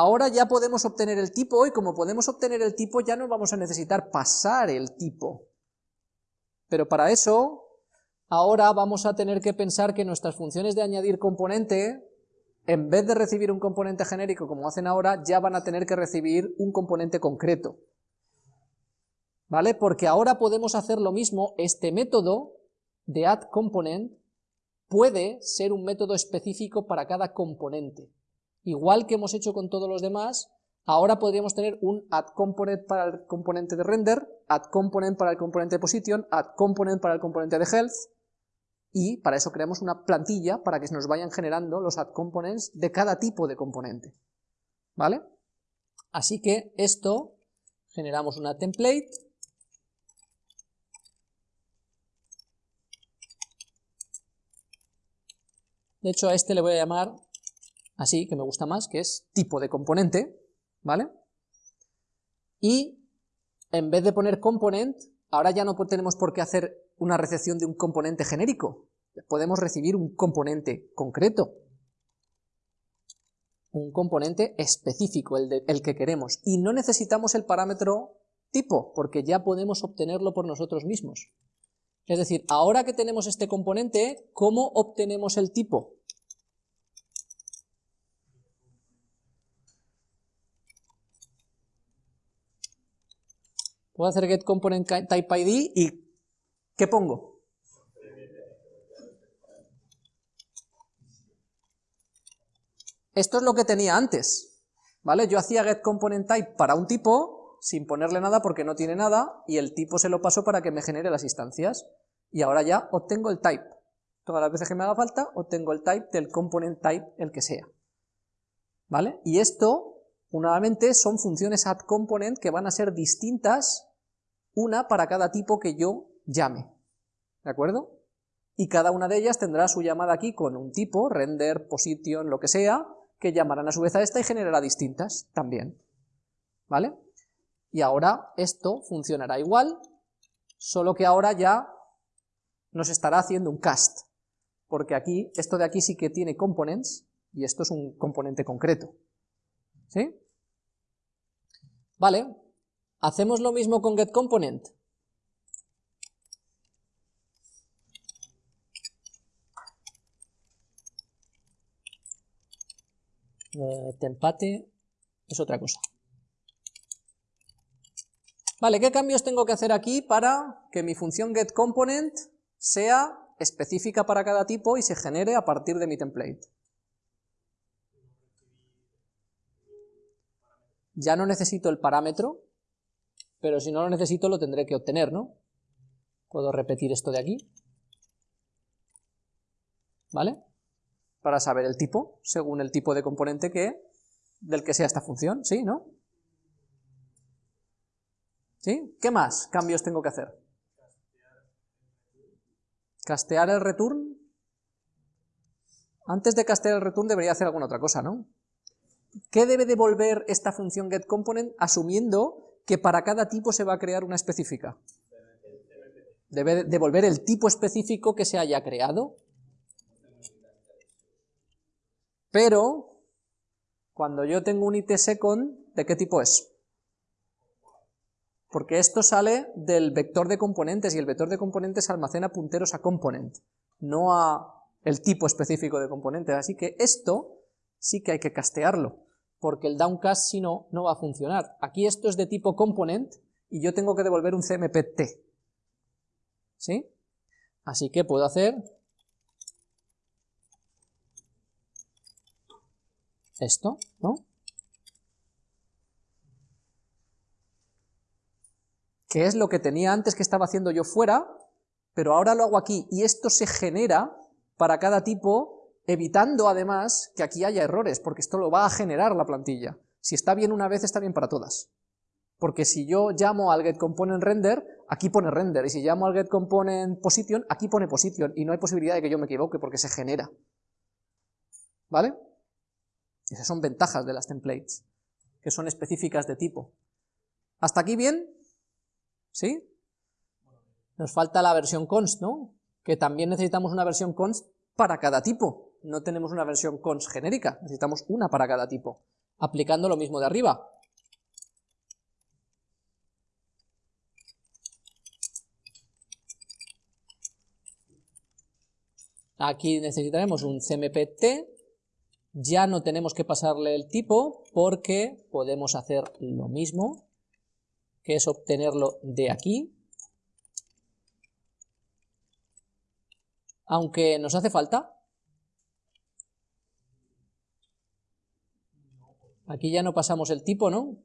ahora ya podemos obtener el tipo, y como podemos obtener el tipo ya no vamos a necesitar pasar el tipo. Pero para eso, ahora vamos a tener que pensar que nuestras funciones de añadir componente, en vez de recibir un componente genérico como hacen ahora, ya van a tener que recibir un componente concreto. ¿Vale? Porque ahora podemos hacer lo mismo, este método de addComponent puede ser un método específico para cada componente. Igual que hemos hecho con todos los demás, ahora podríamos tener un addComponent para el componente de render, addComponent para el componente de position, addComponent para el componente de health, y para eso creamos una plantilla para que se nos vayan generando los addComponents de cada tipo de componente. ¿Vale? Así que esto, generamos una template, De hecho, a este le voy a llamar así, que me gusta más, que es tipo de componente, ¿vale? Y en vez de poner component, ahora ya no tenemos por qué hacer una recepción de un componente genérico, podemos recibir un componente concreto, un componente específico, el, el que queremos, y no necesitamos el parámetro tipo, porque ya podemos obtenerlo por nosotros mismos. Es decir, ahora que tenemos este componente, ¿cómo obtenemos el tipo? Puedo hacer getComponentTypeID y ¿qué pongo? Esto es lo que tenía antes, ¿vale? Yo hacía getComponentType para un tipo, sin ponerle nada porque no tiene nada, y el tipo se lo paso para que me genere las instancias. Y ahora ya obtengo el type. Todas las veces que me haga falta, obtengo el type del component type, el que sea. ¿Vale? Y esto, nuevamente, son funciones addComponent que van a ser distintas una para cada tipo que yo llame, ¿de acuerdo? Y cada una de ellas tendrá su llamada aquí con un tipo, render, position, lo que sea, que llamarán a su vez a esta y generará distintas también, ¿vale? Y ahora esto funcionará igual, solo que ahora ya nos estará haciendo un cast, porque aquí, esto de aquí sí que tiene components, y esto es un componente concreto, ¿sí? Vale, Hacemos lo mismo con getComponent. Eh, empate es otra cosa. Vale, ¿qué cambios tengo que hacer aquí para que mi función getComponent sea específica para cada tipo y se genere a partir de mi template? Ya no necesito el parámetro, pero si no lo necesito lo tendré que obtener, ¿no? Puedo repetir esto de aquí, ¿vale? Para saber el tipo, según el tipo de componente que del que sea esta función, ¿sí? ¿No? ¿Sí? ¿Qué más cambios tengo que hacer? Castear el return. Antes de castear el return debería hacer alguna otra cosa, ¿no? ¿Qué debe devolver esta función getComponent asumiendo que para cada tipo se va a crear una específica. Debe devolver el tipo específico que se haya creado. Pero, cuando yo tengo un it second, ¿de qué tipo es? Porque esto sale del vector de componentes, y el vector de componentes almacena punteros a component, no a el tipo específico de componentes, así que esto sí que hay que castearlo porque el downcast si no, no va a funcionar. Aquí esto es de tipo component y yo tengo que devolver un CMPT. ¿Sí? Así que puedo hacer esto, ¿no? Que es lo que tenía antes que estaba haciendo yo fuera, pero ahora lo hago aquí, y esto se genera para cada tipo evitando además que aquí haya errores, porque esto lo va a generar la plantilla. Si está bien una vez, está bien para todas. Porque si yo llamo al getComponentRender, aquí pone render, y si llamo al getComponentPosition, aquí pone position, y no hay posibilidad de que yo me equivoque porque se genera. ¿Vale? Esas son ventajas de las templates, que son específicas de tipo. ¿Hasta aquí bien? ¿Sí? Nos falta la versión const, ¿no? Que también necesitamos una versión const para cada tipo no tenemos una versión cons genérica, necesitamos una para cada tipo. aplicando lo mismo de arriba. Aquí necesitaremos un CMPT, ya no tenemos que pasarle el tipo porque podemos hacer lo mismo, que es obtenerlo de aquí, aunque nos hace falta. Aquí ya no pasamos el tipo, ¿no?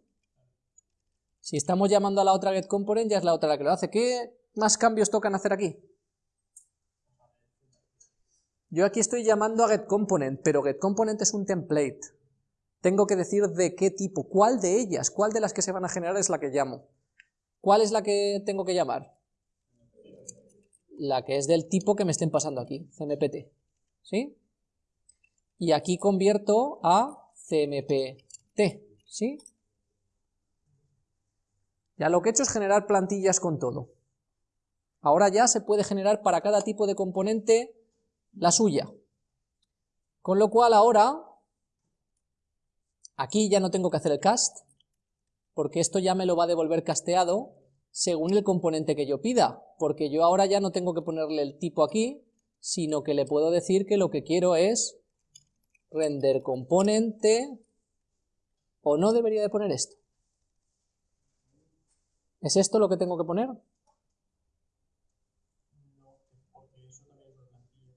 Si estamos llamando a la otra getComponent, ya es la otra la que lo hace. ¿Qué más cambios tocan hacer aquí? Yo aquí estoy llamando a getComponent, pero getComponent es un template. Tengo que decir de qué tipo, cuál de ellas, cuál de las que se van a generar es la que llamo. ¿Cuál es la que tengo que llamar? la que es del tipo que me estén pasando aquí, CMPT, ¿sí? Y aquí convierto a ¿sí? Ya lo que he hecho es generar plantillas con todo. Ahora ya se puede generar para cada tipo de componente la suya. Con lo cual ahora, aquí ya no tengo que hacer el cast, porque esto ya me lo va a devolver casteado según el componente que yo pida, porque yo ahora ya no tengo que ponerle el tipo aquí, sino que le puedo decir que lo que quiero es render componente, o no debería de poner esto. ¿Es esto lo que tengo que poner?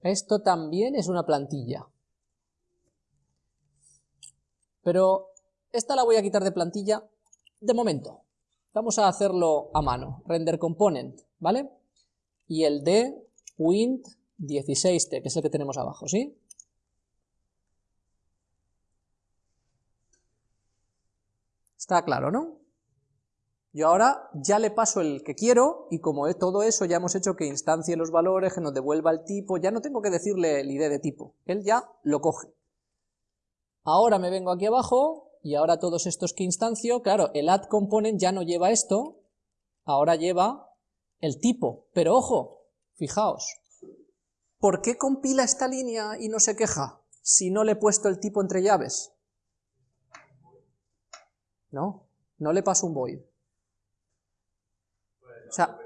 Esto también es una plantilla. Pero esta la voy a quitar de plantilla de momento. Vamos a hacerlo a mano, render component, ¿vale? Y el de wint 16t, que es el que tenemos abajo, ¿sí? Está claro, ¿no? Yo ahora ya le paso el que quiero, y como es todo eso ya hemos hecho que instancie los valores, que nos devuelva el tipo, ya no tengo que decirle el ID de tipo, él ya lo coge. Ahora me vengo aquí abajo, y ahora todos estos que instancio, claro, el add component ya no lleva esto, ahora lleva el tipo, pero ojo, fijaos, ¿por qué compila esta línea y no se queja si no le he puesto el tipo entre llaves? ¿No? No le paso un void. O sea,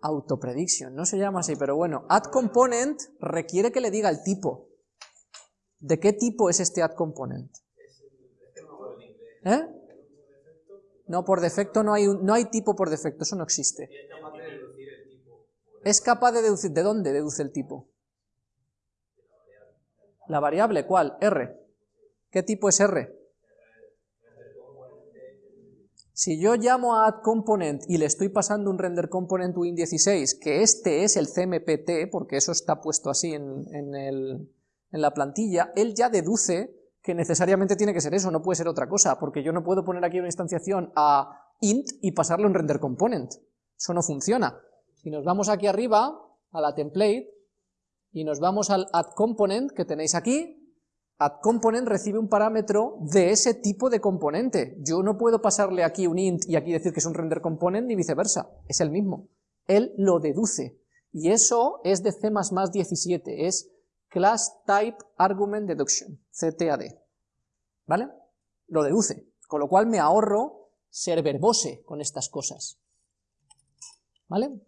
autoprediction, no se llama así, pero bueno, add component requiere que le diga el tipo. ¿De qué tipo es este add component? ¿Eh? No, por defecto no hay, no hay tipo por defecto, eso no existe. Es capaz de deducir, ¿de dónde deduce el tipo? La variable, ¿cuál? R. ¿Qué tipo es R? Si yo llamo a addComponent y le estoy pasando un render component win16, que este es el CMPT, porque eso está puesto así en, en la plantilla, él ya deduce que necesariamente tiene que ser eso, no puede ser otra cosa, porque yo no puedo poner aquí una instanciación a int y pasarle un render component. Eso no funciona. Si nos vamos aquí arriba, a la template, y nos vamos al add component que tenéis aquí, add component recibe un parámetro de ese tipo de componente. Yo no puedo pasarle aquí un int y aquí decir que es un render component ni viceversa, es el mismo. Él lo deduce. Y eso es de C++ 17, es Class Type Argument Deduction, CTAD, ¿vale? Lo deduce, con lo cual me ahorro ser verbose con estas cosas, ¿vale?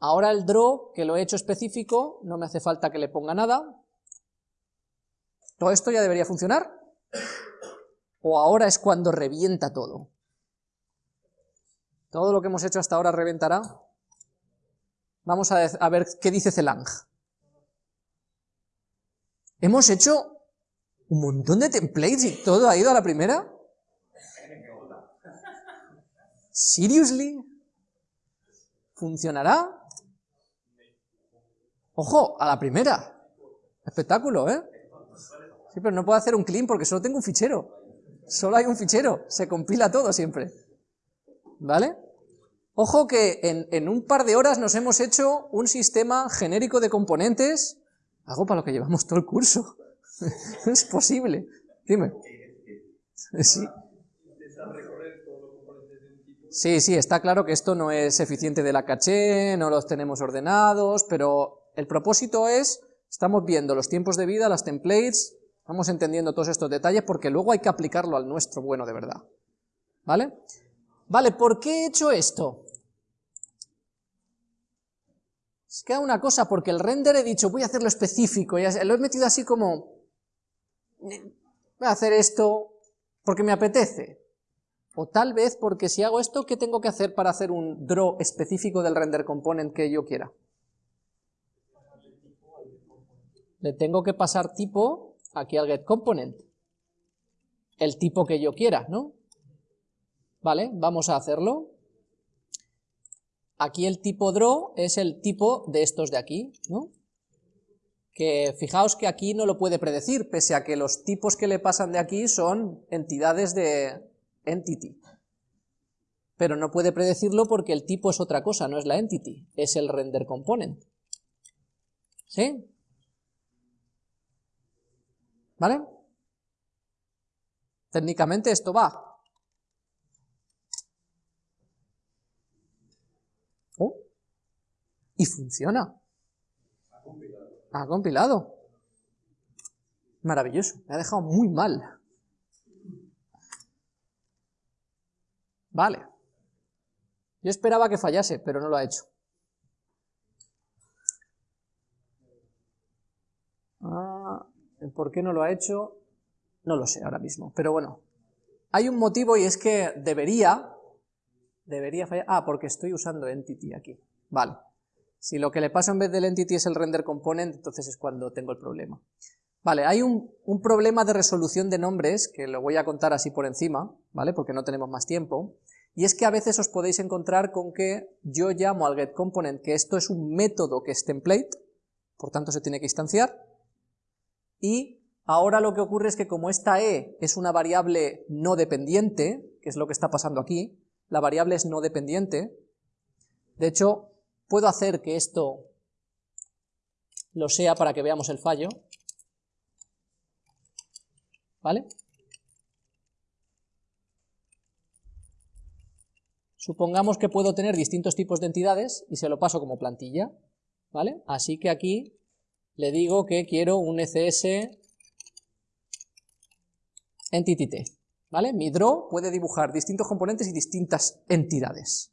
Ahora el draw, que lo he hecho específico, no me hace falta que le ponga nada. ¿Todo esto ya debería funcionar? ¿O ahora es cuando revienta todo? ¿Todo lo que hemos hecho hasta ahora reventará? Vamos a, ver qué dice Celang. Hemos hecho un montón de templates y todo ha ido a la primera. ¿Seriously? ¿Funcionará? Ojo, a la primera. Espectáculo, ¿eh? Sí, pero no puedo hacer un clean porque solo tengo un fichero. Solo hay un fichero. Se compila todo siempre. ¿Vale? Ojo que en, un par de horas nos hemos hecho un sistema genérico de componentes, algo para lo que llevamos todo el curso. es posible. Dime. Sí. Sí, sí, está claro que esto no es eficiente de la caché, no los tenemos ordenados, pero el propósito es Estamos viendo los tiempos de vida, las templates, vamos entendiendo todos estos detalles porque luego hay que aplicarlo al nuestro bueno de verdad. ¿Vale? Vale, ¿por qué he hecho esto? Es que una cosa, porque el render he dicho, voy a hacerlo específico, y lo he metido así como, voy a hacer esto porque me apetece. O tal vez porque si hago esto, ¿qué tengo que hacer para hacer un draw específico del render component que yo quiera? Le tengo que pasar tipo aquí al getComponent. El tipo que yo quiera, ¿no? Vale, vamos a hacerlo. Aquí el tipo draw es el tipo de estos de aquí, ¿no? Que fijaos que aquí no lo puede predecir, pese a que los tipos que le pasan de aquí son entidades de entity. Pero no puede predecirlo porque el tipo es otra cosa, no es la entity, es el render component. ¿Sí? ¿Vale? Técnicamente esto va. Oh, y funciona. Ha compilado. Maravilloso, me ha dejado muy mal. Vale. Yo esperaba que fallase, pero no lo ha hecho. Ah, ¿Por qué no lo ha hecho? No lo sé ahora mismo, pero bueno. Hay un motivo y es que debería, debería fallar, ah, porque estoy usando entity aquí, vale. Si lo que le pasa en vez del entity es el render component, entonces es cuando tengo el problema. Vale, hay un, un, problema de resolución de nombres, que lo voy a contar así por encima, ¿vale? Porque no tenemos más tiempo, y es que a veces os podéis encontrar con que yo llamo al getComponent que esto es un método que es template, por tanto se tiene que instanciar, y ahora lo que ocurre es que como esta e es una variable no dependiente, que es lo que está pasando aquí, la variable es no dependiente, de hecho, puedo hacer que esto lo sea para que veamos el fallo, ¿vale? Supongamos que puedo tener distintos tipos de entidades y se lo paso como plantilla, ¿vale? Así que aquí le digo que quiero un ECS entity ¿vale? Mi draw puede dibujar distintos componentes y distintas entidades.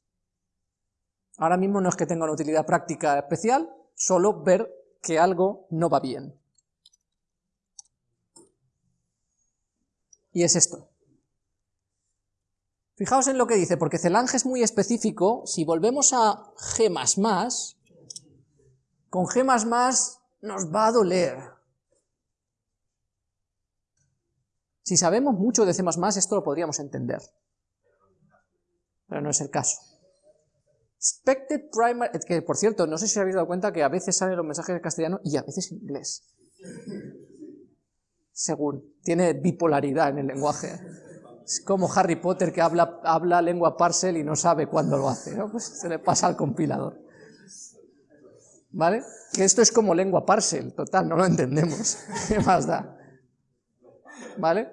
Ahora mismo no es que tenga una utilidad práctica especial, solo ver que algo no va bien. Y es esto. Fijaos en lo que dice, porque Celange es muy específico, si volvemos a G++, con G++ nos va a doler. Si sabemos mucho de C++, esto lo podríamos entender. Pero no es el caso. Expected primary... Que, por cierto, no sé si habéis dado cuenta que a veces salen los mensajes en castellano y a veces en inglés. Según. Tiene bipolaridad en el lenguaje. Es como Harry Potter que habla, habla lengua parcel y no sabe cuándo lo hace. Pues se le pasa al compilador. ¿Vale? Que esto es como lengua parcel, total, no lo entendemos. ¿Qué más da? ¿Vale?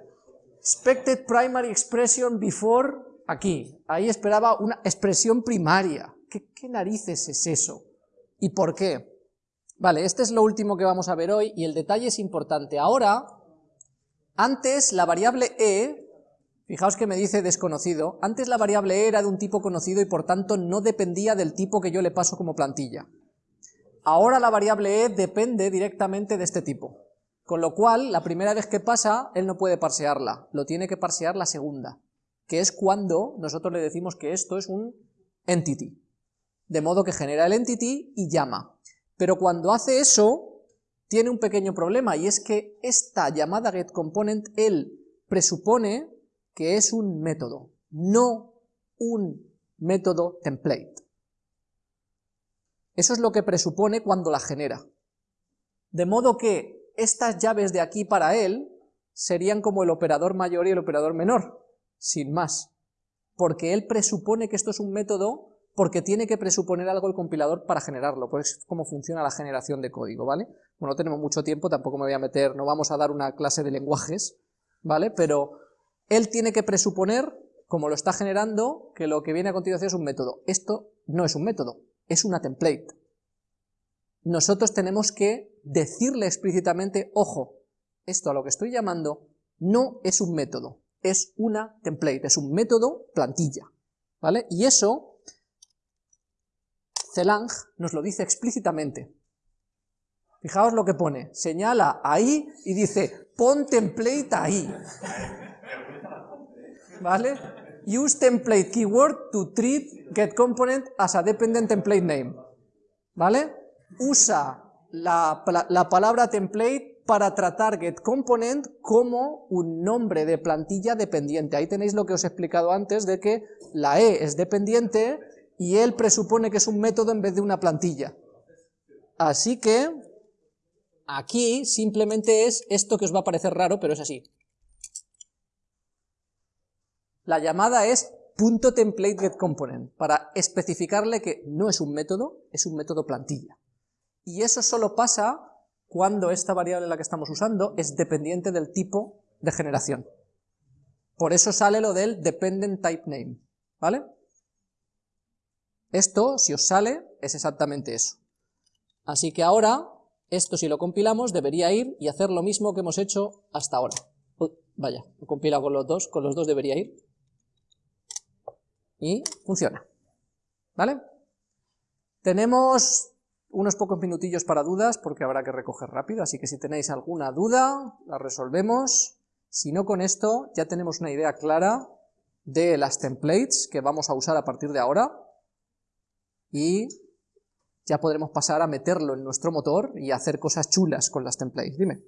Expected primary expression before, aquí. Ahí esperaba una expresión primaria. ¿Qué, ¿Qué narices es eso? ¿Y por qué? Vale, este es lo último que vamos a ver hoy y el detalle es importante. Ahora, antes la variable e, fijaos que me dice desconocido, antes la variable e era de un tipo conocido y por tanto no dependía del tipo que yo le paso como plantilla. Ahora la variable e depende directamente de este tipo, con lo cual la primera vez que pasa él no puede parsearla, lo tiene que parsear la segunda, que es cuando nosotros le decimos que esto es un entity, de modo que genera el entity y llama. Pero cuando hace eso, tiene un pequeño problema, y es que esta llamada getComponent, él presupone que es un método, no un método template. Eso es lo que presupone cuando la genera. De modo que estas llaves de aquí para él serían como el operador mayor y el operador menor, sin más. Porque él presupone que esto es un método porque tiene que presuponer algo el compilador para generarlo, pues es como funciona la generación de código, ¿vale? Bueno, no tenemos mucho tiempo, tampoco me voy a meter, no vamos a dar una clase de lenguajes, ¿vale? Pero él tiene que presuponer, como lo está generando, que lo que viene a continuación es un método. Esto no es un método, es una template. Nosotros tenemos que decirle explícitamente, ojo, esto a lo que estoy llamando no es un método, es una template, es un método plantilla, ¿vale? Y eso, Celang nos lo dice explícitamente. Fijaos lo que pone, señala ahí y dice, pon template ahí. ¿Vale? Use template keyword to treat getComponent as a dependent template name. ¿Vale? Usa la, la palabra template para tratar getComponent como un nombre de plantilla dependiente. Ahí tenéis lo que os he explicado antes de que la E es dependiente y él presupone que es un método en vez de una plantilla. Así que aquí simplemente es esto que os va a parecer raro, pero es así. La llamada es .templateGetComponent, para especificarle que no es un método, es un método plantilla. Y eso solo pasa cuando esta variable la que estamos usando es dependiente del tipo de generación. Por eso sale lo del dependent type name, ¿vale? Esto, si os sale, es exactamente eso. Así que ahora, esto si lo compilamos, debería ir y hacer lo mismo que hemos hecho hasta ahora. vaya, lo compila con los dos, con los dos debería ir y funciona. ¿Vale? Tenemos unos pocos minutillos para dudas, porque habrá que recoger rápido, así que si tenéis alguna duda, la resolvemos. Si no, con esto ya tenemos una idea clara de las templates que vamos a usar a partir de ahora, y ya podremos pasar a meterlo en nuestro motor y hacer cosas chulas con las templates. Dime.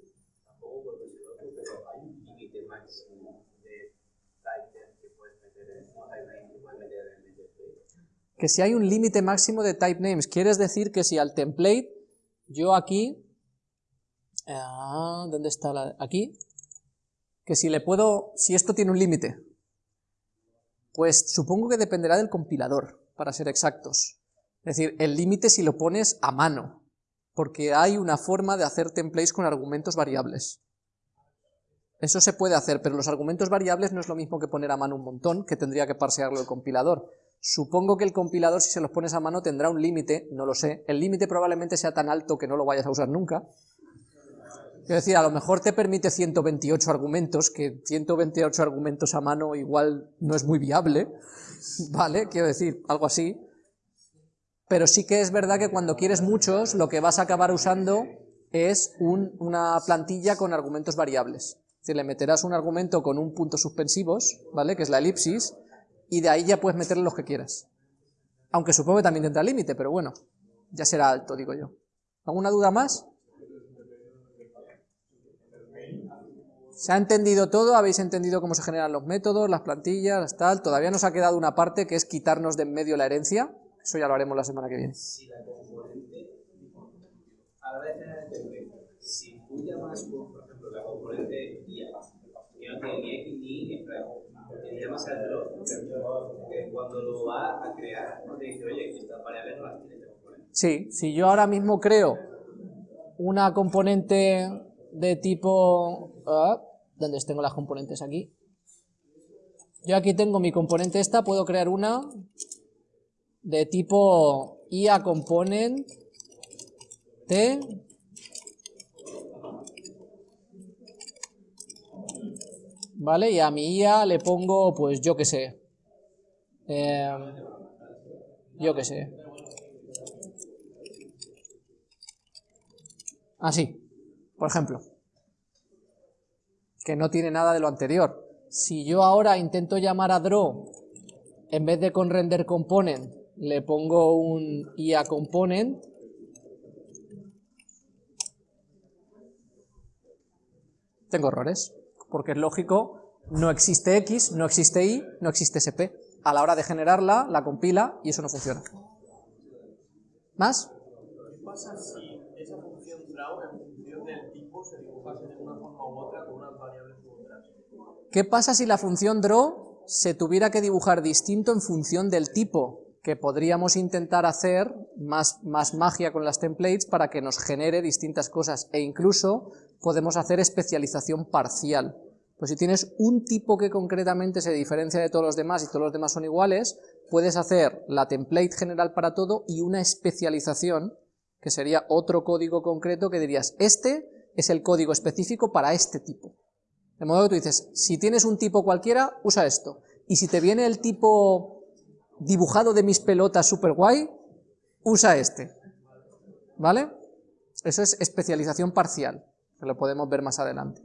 Que si hay un límite máximo de type names, quieres decir que si al template, yo aquí, ah, ¿dónde está la, aquí? Que si le puedo, si esto tiene un límite, pues supongo que dependerá del compilador, para ser exactos. Es decir, el límite si lo pones a mano, porque hay una forma de hacer templates con argumentos variables. Eso se puede hacer, pero los argumentos variables no es lo mismo que poner a mano un montón, que tendría que parsearlo el compilador. Supongo que el compilador, si se los pones a mano, tendrá un límite, no lo sé. El límite probablemente sea tan alto que no lo vayas a usar nunca. Quiero decir, a lo mejor te permite 128 argumentos, que 128 argumentos a mano igual no es muy viable, ¿vale? Quiero decir, algo así. Pero sí que es verdad que cuando quieres muchos, lo que vas a acabar usando es una plantilla con argumentos variables. Es decir, le meterás un argumento con un punto suspensivos, ¿vale? Que es la elipsis, y de ahí ya puedes meterle los que quieras. Aunque supongo que también tendrá límite, pero bueno, ya será alto, digo yo. ¿Alguna duda más? ¿Se ha entendido todo? ¿Habéis entendido cómo se generan los métodos, las plantillas, tal? Todavía nos ha quedado una parte que es quitarnos de en medio la herencia. Eso ya lo haremos la semana que viene. Si la componente, a la vez si tú llamas, por ejemplo, la componente IA, que no tiene ni X ni Y, cuando lo va a crear, te dice, oye, estas variables no las tienes Sí, si yo ahora mismo creo una componente de tipo... Uh, ¿Dónde tengo las componentes aquí? Yo aquí tengo mi componente esta, puedo crear una de tipo IA component T ¿vale? Y a mi IA le pongo, pues yo qué sé, em, yo qué sé, así, por ejemplo, que no tiene nada de lo anterior. Si yo ahora intento llamar a draw, en vez de con render component, le pongo un IA component, tengo errores porque es lógico, no existe X, no existe Y, no existe SP. A la hora de generarla, la compila y eso no funciona. ¿Más? ¿Qué pasa si esa función draw en función del tipo se dibujase de una forma u otra con unas variables u otras? ¿Qué pasa si la función draw se tuviera que dibujar distinto en función del tipo? Que podríamos intentar hacer más, más magia con las templates para que nos genere distintas cosas e incluso podemos hacer especialización parcial. Pues si tienes un tipo que concretamente se diferencia de todos los demás y todos los demás son iguales, puedes hacer la template general para todo y una especialización que sería otro código concreto que dirías, este es el código específico para este tipo. De modo que tú dices, si tienes un tipo cualquiera, usa esto. Y si te viene el tipo dibujado de mis pelotas super guay, usa este. ¿Vale? Eso es especialización parcial, que lo podemos ver más adelante.